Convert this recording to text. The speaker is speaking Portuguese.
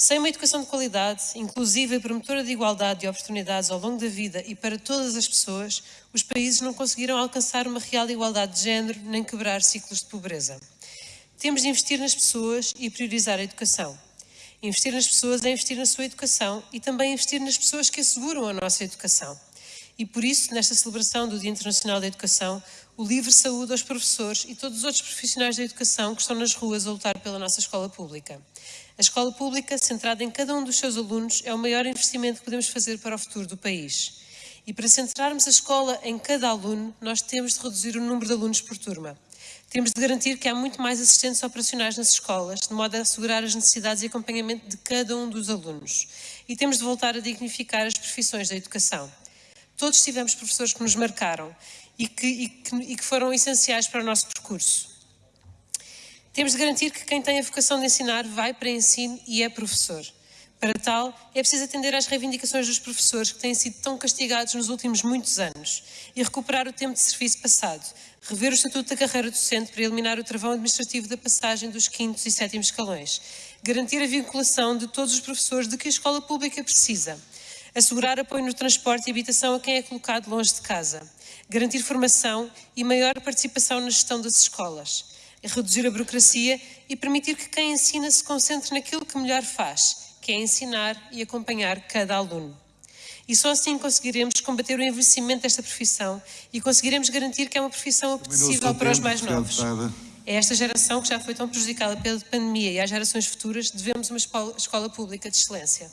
Sem uma educação de qualidade, inclusiva e promotora de igualdade de oportunidades ao longo da vida e para todas as pessoas, os países não conseguiram alcançar uma real igualdade de género nem quebrar ciclos de pobreza. Temos de investir nas pessoas e priorizar a educação. Investir nas pessoas é investir na sua educação e também investir nas pessoas que asseguram a nossa educação. E por isso, nesta celebração do Dia Internacional da Educação, o livre saúde aos professores e todos os outros profissionais da educação que estão nas ruas a lutar pela nossa escola pública. A escola pública, centrada em cada um dos seus alunos, é o maior investimento que podemos fazer para o futuro do país. E para centrarmos a escola em cada aluno, nós temos de reduzir o número de alunos por turma. Temos de garantir que há muito mais assistentes operacionais nas escolas, de modo a assegurar as necessidades e acompanhamento de cada um dos alunos. E temos de voltar a dignificar as profissões da educação. Todos tivemos professores que nos marcaram e que, e que, e que foram essenciais para o nosso percurso. Temos de garantir que quem tem a vocação de ensinar vai para ensino e é professor. Para tal, é preciso atender às reivindicações dos professores que têm sido tão castigados nos últimos muitos anos e recuperar o tempo de serviço passado, rever o estatuto da carreira docente para eliminar o travão administrativo da passagem dos quintos e sétimos escalões, garantir a vinculação de todos os professores de que a escola pública precisa, assegurar apoio no transporte e habitação a quem é colocado longe de casa, garantir formação e maior participação na gestão das escolas, reduzir a burocracia e permitir que quem ensina se concentre naquilo que melhor faz, que é ensinar e acompanhar cada aluno. E só assim conseguiremos combater o envelhecimento desta profissão e conseguiremos garantir que é uma profissão apetecível para os mais novos. É esta geração que já foi tão prejudicada pela pandemia e às gerações futuras devemos uma escola pública de excelência.